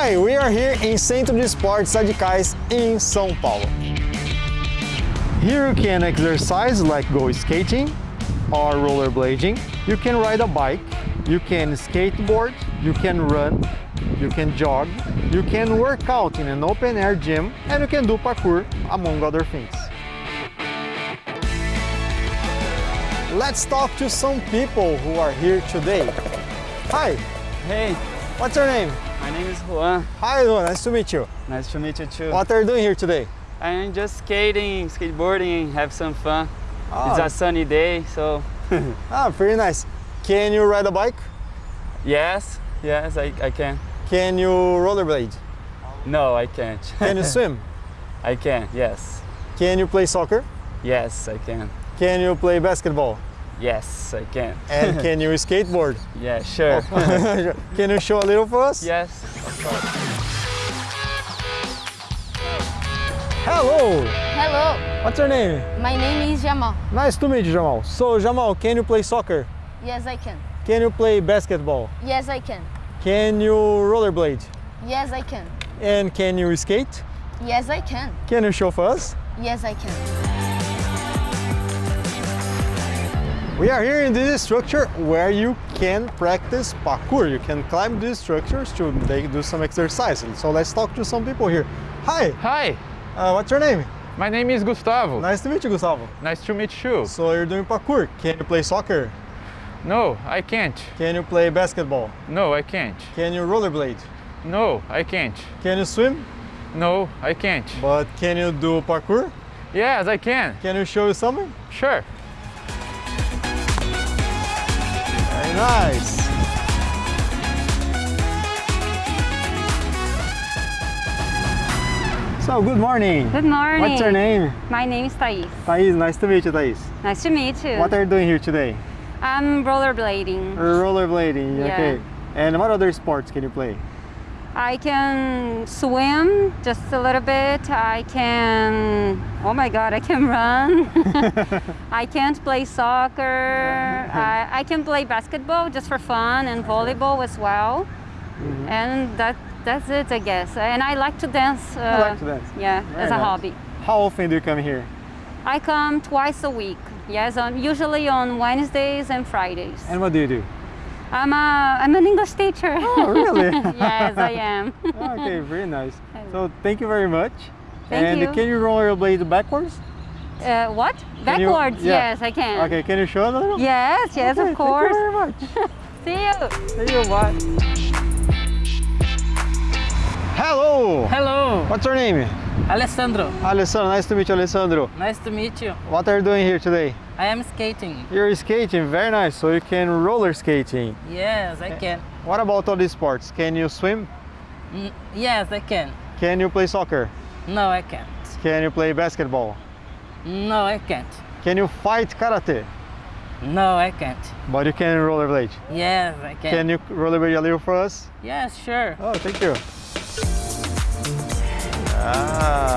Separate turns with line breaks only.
Hi, we are here in Centro de Esportes Radicais in São Paulo. Here you can exercise like go skating or rollerblading. You can ride a bike, you can skateboard, you can run, you can jog, you can work out in an open air gym and you can do parkour among other things. Let's talk to some people who are here today. Hi,
Hey,
what's your name?
My name is Juan.
Hi, Juan, nice to meet you.
Nice to meet you too.
What are you doing here today?
I'm just skating, skateboarding, have some fun.
Oh.
It's a sunny day, so
Ah, pretty nice. Can you ride a bike?
yes, yes, I, I can.
Can you rollerblade?
No, I can't.
Can you swim?
I can, yes.
Can you play soccer?
Yes, I can.
Can you play basketball?
Yes, I can.
And can you skateboard?
Yeah, sure.
can you show a little for us?
yes.
Hello!
Hello,
What's your name?
my name is Jamal.
Nice to meet you, Jamal. So, Jamal, can you play soccer?
Yes, I can.
Can you play basketball?
Yes, I can.
Can you rollerblade?
Yes, I can.
And can you skate?
Yes, I can.
Can you show for us?
Yes, I can.
We are here in this structure where you can practice parkour. You can climb these structures to make, do some exercise. So let's talk to some people here. Hi,
Hi,
uh, what's your name?
my name is Gustavo.
Nice to meet you, Gustavo.
Nice to meet you.
So you're doing parkour. Can you play soccer?
No, I can't.
Can you play basketball?
No, I can't.
Can you rollerblade?
No, I can't.
Can you swim?
No, I can't.
But can you do parkour?
Yes, I can.
Can you show me something?
Sure.
Nice. So, good morning.
Good morning.
What's your name?
My name is Thais.
Thais, nice to meet you, Thais.
Nice to meet you.
What are you doing here today?
I'm rollerblading.
Rollerblading,
Yeah.
okay. And what other sports can you play?
I can swim just a little bit. I can, oh my God, I can run. I can't play soccer. I, I can play basketball just for fun and volleyball as well.
Mm-hmm.
And that that's it, I guess. And I like to dance. Uh,
like to dance.
Yeah,
Very
as a
nice.
hobby.
How often do you come here?
I come twice a week. Yes, on, usually on Wednesdays and Fridays.
And what do you do?
I'm a I'm an English teacher.
Oh, really?
yes, I am.
okay, very nice. So, thank you very much.
Thank
and
you.
can you rollerblade backwards?
Uh, what?
Can you-
Backwards?
yeah.
Yes, I can.
Okay, can you show us a little?
Yes, yes,
Okay,
of course.
Thank you very much.
See you.
Thank you, bye. Hello!
Hello,
What's your name?
Alessandro.
Alessandro, nice to meet you, Alessandro.
Nice to meet you.
What are you doing here today?
I am skating.
You're skating, very nice. So you can roller skating.
Yes, I eh, can.
What about all these sports? Can you swim?
Mm, yes, I can.
Can you play soccer?
No, I can't.
Can you play basketball?
No, I can't.
Can you fight karate?
No, I can't.
But you can rollerblade?
Yes, I can.
Can you rollerblade a little for us?
Yes, sure.
Oh, thank you. Ah.